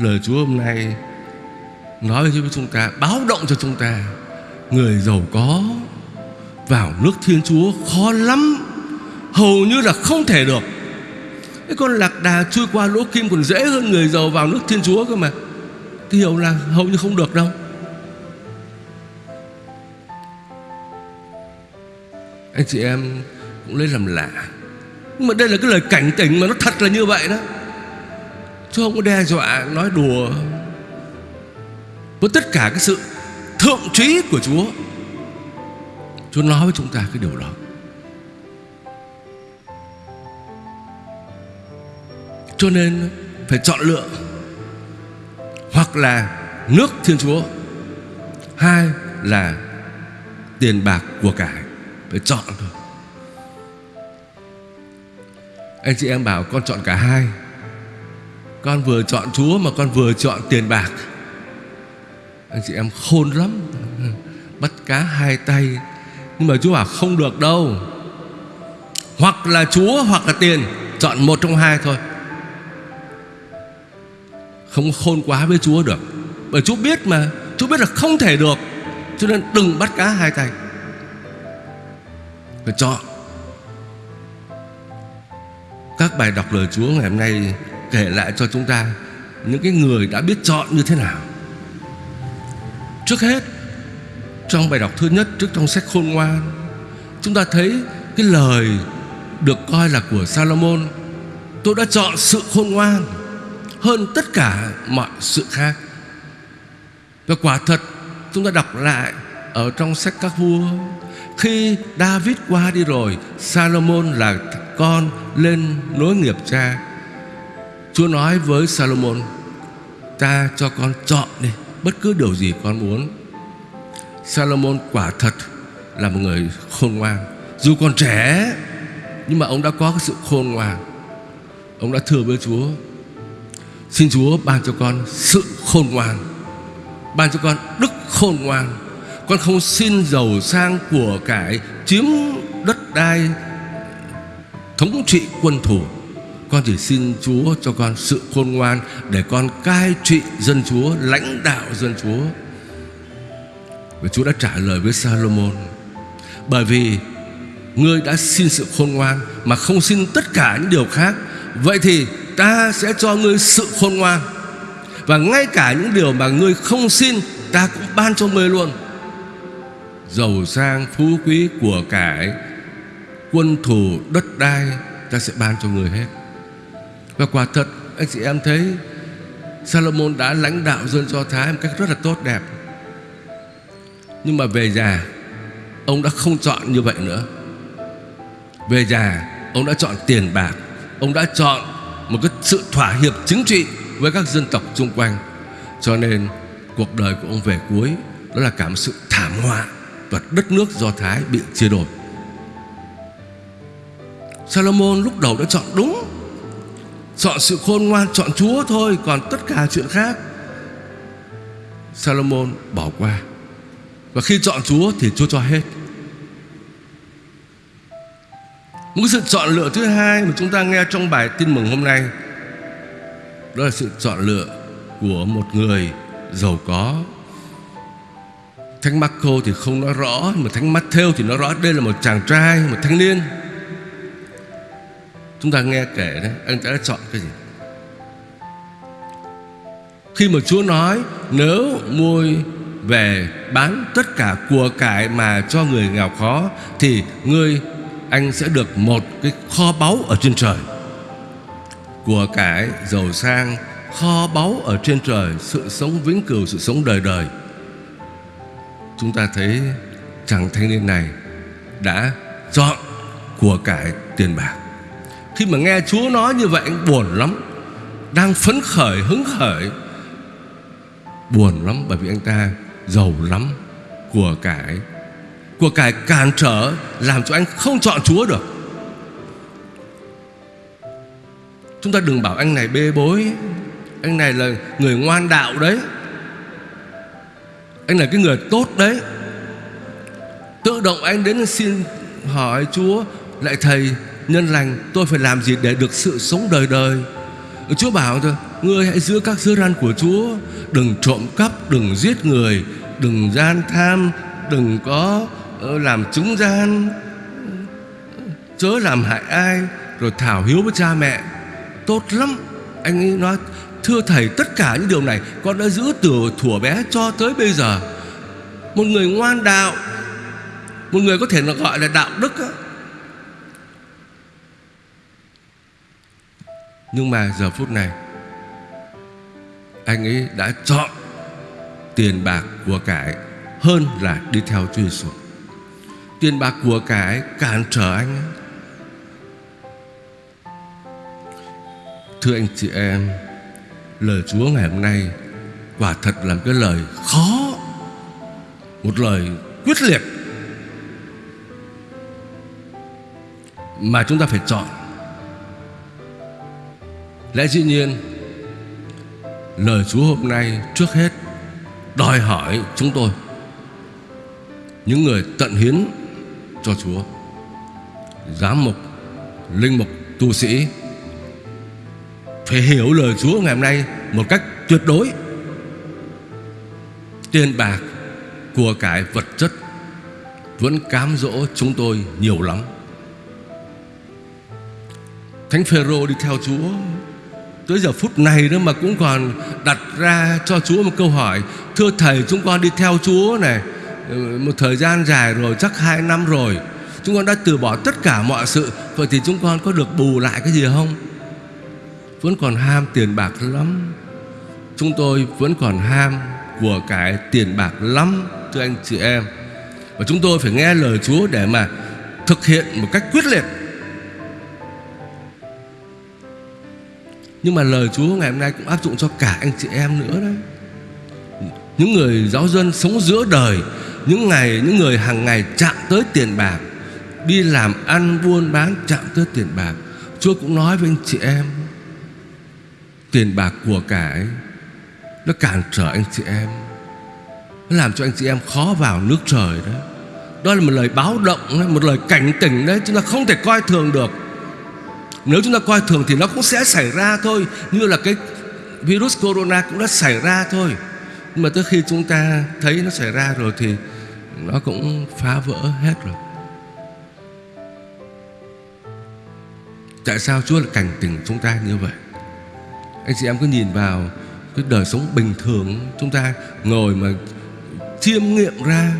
Lời Chúa hôm nay nói với chúng ta, báo động cho chúng ta, người giàu có vào nước Thiên Chúa khó lắm, hầu như là không thể được. Cái con lạc đà chui qua lỗ kim còn dễ hơn người giàu vào nước Thiên Chúa cơ mà. Thì hiểu là hầu như không được đâu. Anh chị em cũng lấy làm lạ Nhưng mà đây là cái lời cảnh tỉnh mà nó thật là như vậy đó Chứ không có đe dọa, nói đùa Với tất cả cái sự thượng trí của Chúa. Chúa nói với chúng ta cái điều đó. Cho nên phải chọn lựa Hoặc là nước Thiên Chúa, Hai là tiền bạc của cải Phải chọn thôi. Anh chị em bảo con chọn cả hai. Con vừa chọn Chúa mà con vừa chọn tiền bạc. Anh chị em khôn lắm. Bắt cá hai tay. Nhưng mà Chúa bảo không được đâu. Hoặc là Chúa, hoặc là tiền. Chọn một trong hai thôi. Không khôn quá với Chúa được. Bởi Chúa biết mà. Chúa biết là không thể được. Cho nên đừng bắt cá hai tay. Phải chọn. Các bài đọc lời Chúa ngày hôm nay Kể lại cho chúng ta Những cái người đã biết chọn như thế nào. Trước hết, Trong bài đọc thứ nhất, Trước trong sách khôn ngoan, Chúng ta thấy cái lời Được coi là của Salomon, Tôi đã chọn sự khôn ngoan Hơn tất cả mọi sự khác. Và quả thật, Chúng ta đọc lại Ở trong sách các vua, Khi David qua đi rồi, Salomon là con lên nối nghiệp cha. Chúa nói với Salomon, Ta cho con chọn đi, Bất cứ điều gì con muốn. Salomon quả thật Là một người khôn ngoan. Dù còn trẻ, Nhưng mà ông đã có cái sự khôn ngoan. Ông đã thưa với Chúa, Xin Chúa ban cho con sự khôn ngoan, Ban cho con đức khôn ngoan. Con không xin giàu sang của cải Chiếm đất đai, Thống trị quân thủ con chỉ xin Chúa cho con sự khôn ngoan Để con cai trị dân Chúa, Lãnh đạo dân Chúa. Và Chúa đã trả lời với Salomon, Bởi vì Ngươi đã xin sự khôn ngoan Mà không xin tất cả những điều khác, Vậy thì ta sẽ cho ngươi sự khôn ngoan. Và ngay cả những điều mà ngươi không xin, Ta cũng ban cho ngươi luôn. Giàu sang phú quý của cải, Quân thủ đất đai, Ta sẽ ban cho người hết. Và quả thật, anh chị em thấy Salomon đã lãnh đạo dân Do Thái Một cách rất là tốt đẹp. Nhưng mà về già, Ông đã không chọn như vậy nữa. Về già, Ông đã chọn tiền bạc. Ông đã chọn một cái sự thỏa hiệp chính trị Với các dân tộc xung quanh. Cho nên, cuộc đời của ông về cuối, Đó là cả một sự thảm họa Và đất nước Do Thái bị chia đổi Salomon lúc đầu đã chọn đúng. Chọn sự khôn ngoan Chọn Chúa thôi Còn tất cả chuyện khác. Salomon bỏ qua. Và khi chọn Chúa thì Chúa cho hết. Một sự chọn lựa thứ hai Mà chúng ta nghe trong bài tin mừng hôm nay Đó là sự chọn lựa Của một người giàu có. Thánh Marco thì không nói rõ Mà Thánh Matthew thì nói rõ Đây là một chàng trai, một thanh niên. Chúng ta nghe kể đấy Anh ta đã chọn cái gì? Khi mà Chúa nói Nếu môi về bán tất cả của cải Mà cho người nghèo khó Thì ngươi anh sẽ được một cái kho báu ở trên trời. Của cải giàu sang Kho báu ở trên trời Sự sống vĩnh cửu, sự sống đời đời. Chúng ta thấy chàng thanh niên này Đã chọn của cải tiền bạc khi mà nghe Chúa nói như vậy anh buồn lắm. Đang phấn khởi, hứng khởi. Buồn lắm bởi vì anh ta giàu lắm Của cải. Của cải cản trở Làm cho anh không chọn Chúa được. Chúng ta đừng bảo anh này bê bối. Anh này là người ngoan đạo đấy. Anh là cái người tốt đấy. Tự động anh đến xin hỏi Chúa Lại thầy nhân lành tôi phải làm gì để được sự sống đời đời? Chúa bảo thôi Ngươi hãy giữ các giới răn của Chúa. Đừng trộm cắp, đừng giết người. Đừng gian tham Đừng có ờ, làm chứng gian. Chớ làm hại ai Rồi thảo hiếu với cha mẹ. Tốt lắm. Anh ấy nói Thưa thầy tất cả những điều này Con đã giữ từ thuở bé cho tới bây giờ. Một người ngoan đạo Một người có thể gọi là đạo đức Nhưng mà giờ phút này, Anh ấy đã chọn Tiền bạc của cải Hơn là đi theo Chúa Giêsu Tiền bạc của cải cản trở anh ấy. Thưa anh chị em, Lời Chúa ngày hôm nay Quả thật là một cái lời khó, Một lời quyết liệt Mà chúng ta phải chọn Lẽ dĩ nhiên, Lời Chúa hôm nay trước hết Đòi hỏi chúng tôi, Những người tận hiến cho Chúa, Giám mục, Linh mục, tu sĩ, Phải hiểu lời Chúa ngày hôm nay Một cách tuyệt đối. Tiền bạc Của cải vật chất Vẫn cám dỗ chúng tôi nhiều lắm. Thánh Phêrô đi theo Chúa Tới giờ phút này nữa mà cũng còn đặt ra cho Chúa một câu hỏi. Thưa Thầy, chúng con đi theo Chúa này ừ, Một thời gian dài rồi, chắc hai năm rồi. Chúng con đã từ bỏ tất cả mọi sự. Vậy thì chúng con có được bù lại cái gì không? Vẫn còn ham tiền bạc lắm. Chúng tôi vẫn còn ham của cái tiền bạc lắm, Thưa anh chị em. Và chúng tôi phải nghe lời Chúa để mà thực hiện một cách quyết liệt. Nhưng mà lời Chúa ngày hôm nay cũng áp dụng cho cả anh chị em nữa đấy. Những người giáo dân sống giữa đời Những ngày, những người hàng ngày chạm tới tiền bạc Đi làm ăn buôn bán chạm tới tiền bạc. Chúa cũng nói với anh chị em Tiền bạc của cải Nó cản trở anh chị em Nó làm cho anh chị em khó vào nước trời đó Đó là một lời báo động Một lời cảnh tỉnh đấy Chúng ta không thể coi thường được nếu chúng ta coi thường thì nó cũng sẽ xảy ra thôi, Như là cái virus corona cũng đã xảy ra thôi. Nhưng mà tới khi chúng ta thấy nó xảy ra rồi Thì nó cũng phá vỡ hết rồi. Tại sao Chúa lại cảnh tỉnh chúng ta như vậy? Anh chị em cứ nhìn vào Cái đời sống bình thường, Chúng ta ngồi mà chiêm nghiệm ra,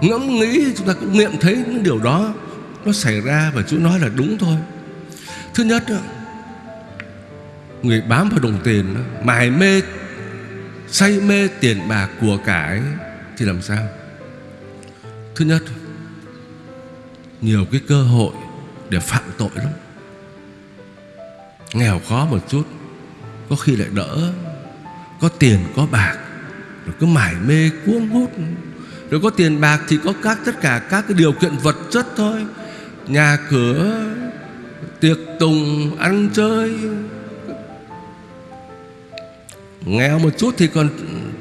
Ngẫm nghĩ, chúng ta cũng nghiệm thấy những điều đó Nó xảy ra và Chúa nói là đúng thôi. Thứ nhất Người bám vào đồng tiền Mải mê, Say mê tiền bạc của cải Thì làm sao? Thứ nhất, Nhiều cái cơ hội Để phạm tội lắm. Nghèo khó một chút, Có khi lại đỡ, Có tiền, có bạc, Rồi cứ mải mê, cuống hút. Rồi có tiền bạc thì có các, tất cả các cái điều kiện vật chất thôi. Nhà cửa Tiệc tùng ăn chơi. Nghèo một chút thì còn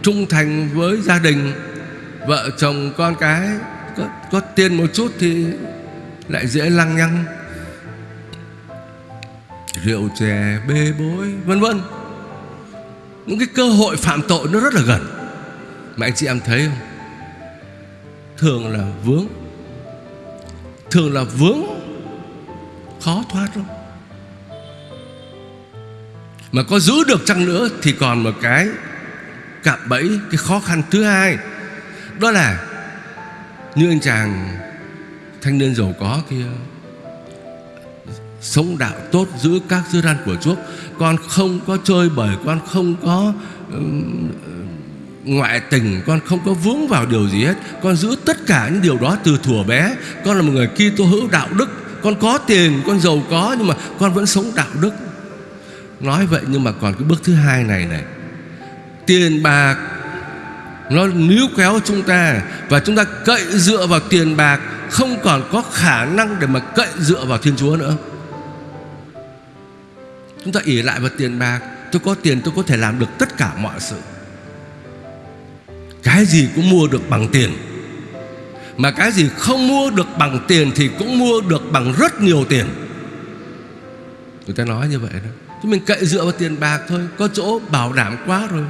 trung thành với gia đình Vợ chồng con cái. Có, có tiền một chút thì lại dễ lăng nhăng. Rượu chè, bê bối, vân vân. Những cái cơ hội phạm tội nó rất là gần. Mà anh chị em thấy không? Thường là vướng. Thường là vướng khó thoát lắm. Mà có giữ được chăng nữa Thì còn một cái Cạm bẫy Cái khó khăn thứ hai. Đó là Như anh chàng Thanh niên giàu có kia Sống đạo tốt Giữ các dư răn của Chúa. Con không có chơi bời Con không có um, ngoại tình Con không có vướng vào điều gì hết. Con giữ tất cả những điều đó từ thuở bé. Con là một người Kitô hữu đạo đức con có tiền, con giàu có, nhưng mà con vẫn sống đạo đức. Nói vậy nhưng mà còn cái bước thứ hai này này. Tiền bạc, nó níu kéo chúng ta và chúng ta cậy dựa vào tiền bạc, không còn có khả năng để mà cậy dựa vào thiên chúa nữa. Chúng ta ỉ lại vào tiền bạc, tôi có tiền tôi có thể làm được tất cả mọi sự. Cái gì cũng mua được bằng tiền mà cái gì không mua được bằng tiền Thì cũng mua được bằng rất nhiều tiền. Người ta nói như vậy đó. Chứ mình cậy dựa vào tiền bạc thôi, có chỗ bảo đảm quá rồi.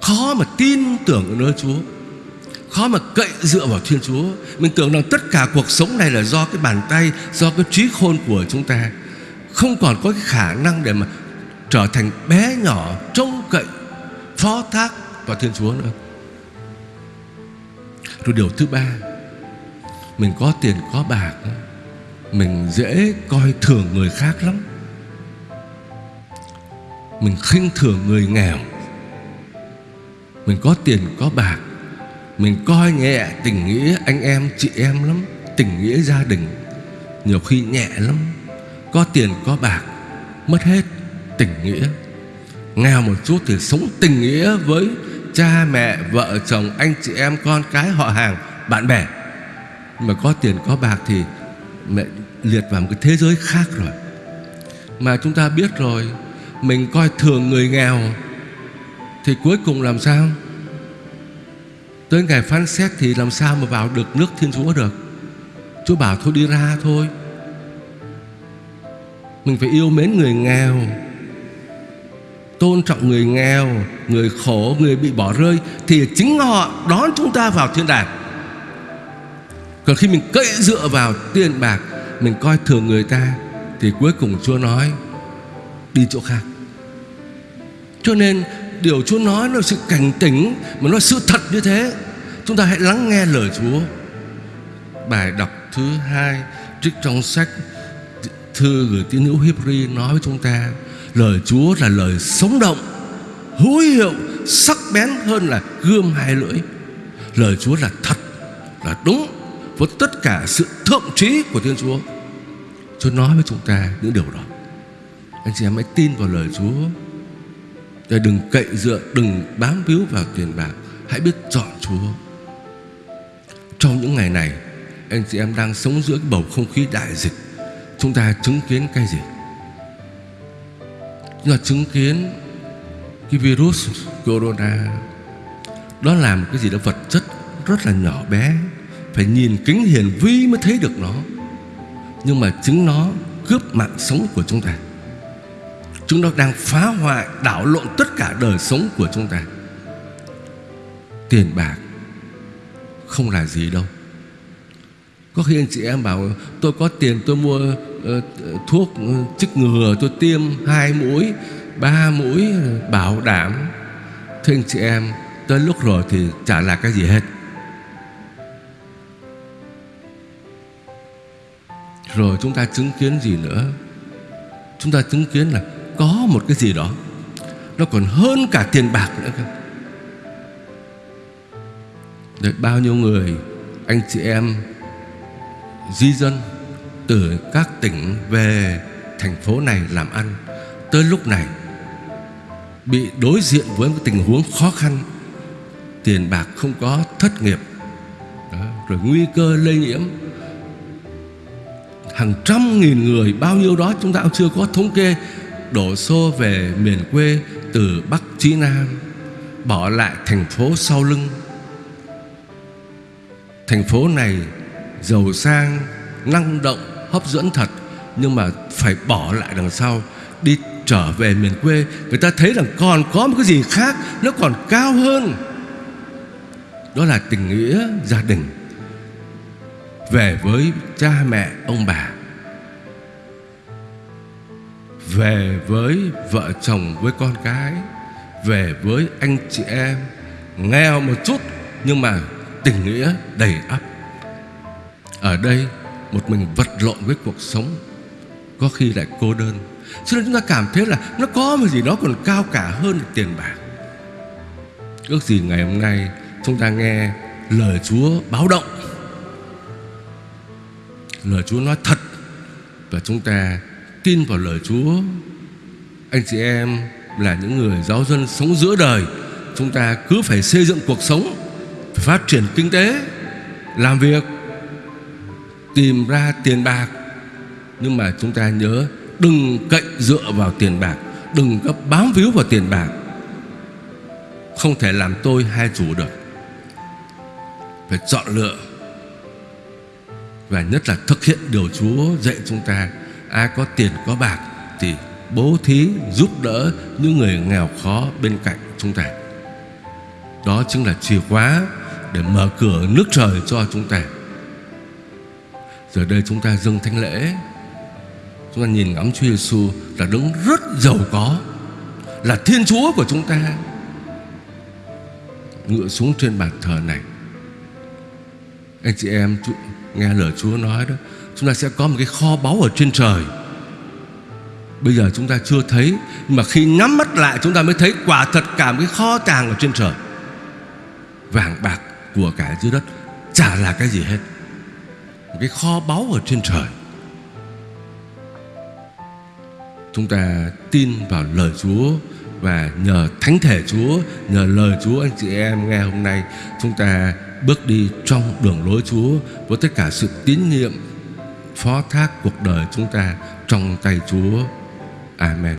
Khó mà tin tưởng ở nơi Chúa. Khó mà cậy dựa vào Thiên Chúa. Mình tưởng rằng tất cả cuộc sống này là do cái bàn tay, do cái trí khôn của chúng ta. Không còn có cái khả năng để mà trở thành bé nhỏ trông cậy, phó thác vào Thiên Chúa nữa rồi điều thứ ba, mình có tiền, có bạc, mình dễ coi thường người khác lắm. Mình khinh thường người nghèo. Mình có tiền, có bạc, mình coi nhẹ tình nghĩa anh em, chị em lắm, tình nghĩa gia đình. Nhiều khi nhẹ lắm, có tiền, có bạc, mất hết tình nghĩa. Nghèo một chút thì sống tình nghĩa với cha, mẹ, vợ, chồng, anh chị em, con cái, họ hàng, bạn bè. Mà có tiền, có bạc thì mẹ liệt vào một cái thế giới khác rồi. Mà chúng ta biết rồi, mình coi thường người nghèo thì cuối cùng làm sao? Tới ngày phán xét thì làm sao mà vào được nước thiên chúa được? Chúa bảo thôi đi ra thôi. Mình phải yêu mến người nghèo tôn trọng người nghèo, người khổ, người bị bỏ rơi, thì chính họ đón chúng ta vào thiên đàng. Còn khi mình cậy dựa vào tiền bạc, Mình coi thường người ta, Thì cuối cùng Chúa nói, Đi chỗ khác. Cho nên điều Chúa nói là sự cảnh tỉnh, Mà nó sự thật như thế. Chúng ta hãy lắng nghe lời Chúa. Bài đọc thứ hai, Trích trong sách Thư gửi tín hữu Hebrew nói với chúng ta Lời Chúa là lời sống động, Hữu hiệu, Sắc bén hơn là gươm hai lưỡi. Lời Chúa là thật, Là đúng với tất cả sự thượng trí của Thiên Chúa. Chúa nói với chúng ta những điều đó. Anh chị em hãy tin vào lời Chúa. Để đừng cậy dựa, Đừng bám víu vào tiền bạc. Hãy biết chọn Chúa. Trong những ngày này, Anh chị em đang sống giữa cái bầu không khí đại dịch. Chúng ta chứng kiến cái gì? Chúng ta chứng kiến Cái virus corona. Đó là một cái gì đó vật chất Rất là nhỏ bé. Phải nhìn kính hiển vi mới thấy được nó. Nhưng mà chính nó cướp mạng sống của chúng ta. Chúng nó đang phá hoại, đảo lộn tất cả đời sống của chúng ta. Tiền bạc Không là gì đâu. Có khi anh chị em bảo, Tôi có tiền, tôi mua Ờ, thuốc ờ, chích ngừa Tôi tiêm hai mũi Ba mũi ờ, bảo đảm. Thưa anh chị em Tới lúc rồi thì chả là cái gì hết? Rồi chúng ta chứng kiến gì nữa? Chúng ta chứng kiến là Có một cái gì đó Nó còn hơn cả tiền bạc nữa cơ. Đấy, Bao nhiêu người Anh chị em Di dân từ các tỉnh về Thành phố này làm ăn Tới lúc này Bị đối diện với một tình huống khó khăn Tiền bạc không có Thất nghiệp đó, Rồi nguy cơ lây nhiễm. Hàng trăm nghìn người bao nhiêu đó chúng ta cũng chưa có thống kê đổ xô về miền quê từ Bắc chí Nam bỏ lại thành phố sau lưng. Thành phố này giàu sang năng động hấp dẫn thật, nhưng mà phải bỏ lại đằng sau, đi trở về miền quê. Người ta thấy rằng còn có một cái gì khác, nó còn cao hơn. Đó là tình nghĩa gia đình. Về với cha mẹ, ông bà. Về với vợ chồng với con cái. Về với anh chị em. Nghèo một chút, nhưng mà tình nghĩa đầy ắp. Ở đây một mình vật lộn với cuộc sống. Có khi lại cô đơn. Cho nên chúng ta cảm thấy là nó có một gì đó còn cao cả hơn là tiền bạc. Ước gì ngày hôm nay chúng ta nghe lời Chúa báo động. Lời Chúa nói thật và chúng ta tin vào lời Chúa. Anh chị em là những người giáo dân sống giữa đời, Chúng ta cứ phải xây dựng cuộc sống, Phải phát triển kinh tế, Làm việc Tìm ra tiền bạc. Nhưng mà chúng ta nhớ, Đừng cậy dựa vào tiền bạc, Đừng có bám víu vào tiền bạc. Không thể làm tôi hai chủ được. Phải chọn lựa Và nhất là thực hiện điều Chúa dạy chúng ta. Ai có tiền, có bạc thì bố thí, giúp đỡ những người nghèo khó bên cạnh chúng ta. Đó chính là chìa khóa để mở cửa nước trời cho chúng ta giờ đây chúng ta dâng thánh lễ. Chúng ta nhìn ngắm Chúa Giêsu là đấng rất giàu có, là Thiên Chúa của chúng ta. Ngựa xuống trên bàn thờ này. Anh chị em nghe lời Chúa nói đó, chúng ta sẽ có một cái kho báu ở trên trời. Bây giờ chúng ta chưa thấy, nhưng mà khi nhắm mắt lại chúng ta mới thấy quả thật cả một cái kho tàng ở trên trời. Vàng bạc của cả dưới đất chả là cái gì hết cái kho báu ở trên trời chúng ta tin vào lời Chúa và nhờ thánh thể Chúa, nhờ lời Chúa anh chị em nghe hôm nay chúng ta bước đi trong đường lối Chúa với tất cả sự tín nhiệm phó thác cuộc đời chúng ta trong tay Chúa. Amen.